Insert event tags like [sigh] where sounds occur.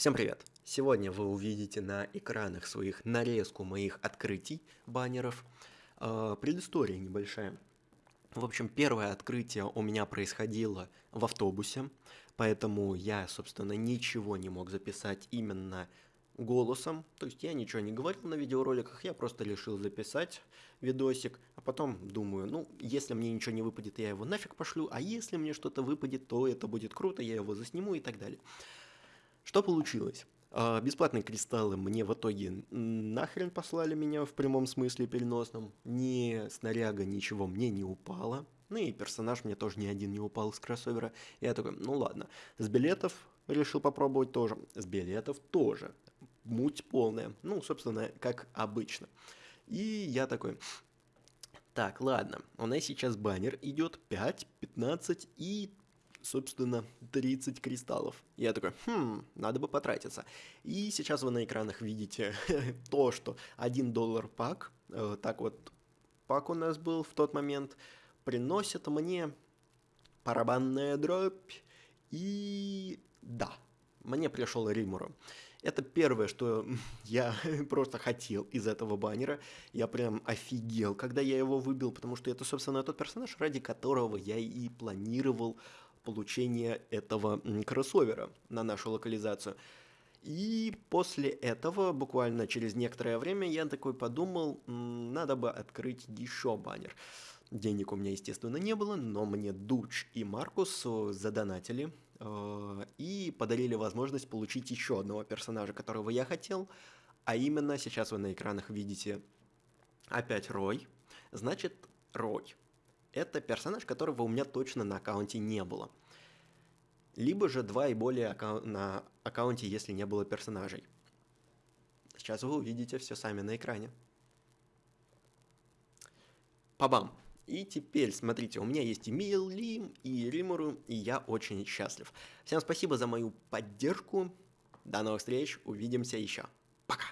Всем привет! Сегодня вы увидите на экранах своих нарезку моих открытий баннеров. Э, предыстория небольшая. В общем, первое открытие у меня происходило в автобусе, поэтому я, собственно, ничего не мог записать именно голосом, то есть я ничего не говорил на видеороликах, я просто решил записать видосик, а потом думаю, ну, если мне ничего не выпадет, я его нафиг пошлю, а если мне что-то выпадет, то это будет круто, я его засниму и так далее. Что получилось? А, бесплатные кристаллы мне в итоге нахрен послали меня в прямом смысле переносном. Ни снаряга, ничего мне не упало. Ну и персонаж мне тоже ни один не упал с кроссовера. Я такой, ну ладно. С билетов решил попробовать тоже. С билетов тоже. Муть полная. Ну, собственно, как обычно. И я такой, так, ладно, у нас сейчас баннер идет 5, 15 и собственно, 30 кристаллов. Я такой, хм, надо бы потратиться. И сейчас вы на экранах видите [laughs] то, что 1 доллар пак, э, так вот пак у нас был в тот момент, приносит мне барабанная дробь. И да, мне пришел Римуру. Это первое, что [laughs] я [laughs] просто хотел из этого баннера. Я прям офигел, когда я его выбил, потому что это, собственно, тот персонаж, ради которого я и планировал получения этого кроссовера на нашу локализацию. И после этого, буквально через некоторое время, я такой подумал, надо бы открыть еще баннер. Денег у меня, естественно, не было, но мне Дуч и Маркус задонатили и подарили возможность получить еще одного персонажа, которого я хотел. А именно, сейчас вы на экранах видите опять Рой. Значит, Рой это персонаж, которого у меня точно на аккаунте не было. Либо же два и более аккаун на аккаунте, если не было персонажей. Сейчас вы увидите все сами на экране. Пабам! И теперь, смотрите, у меня есть и Милим, и Римуру, и я очень счастлив. Всем спасибо за мою поддержку. До новых встреч, увидимся еще. Пока!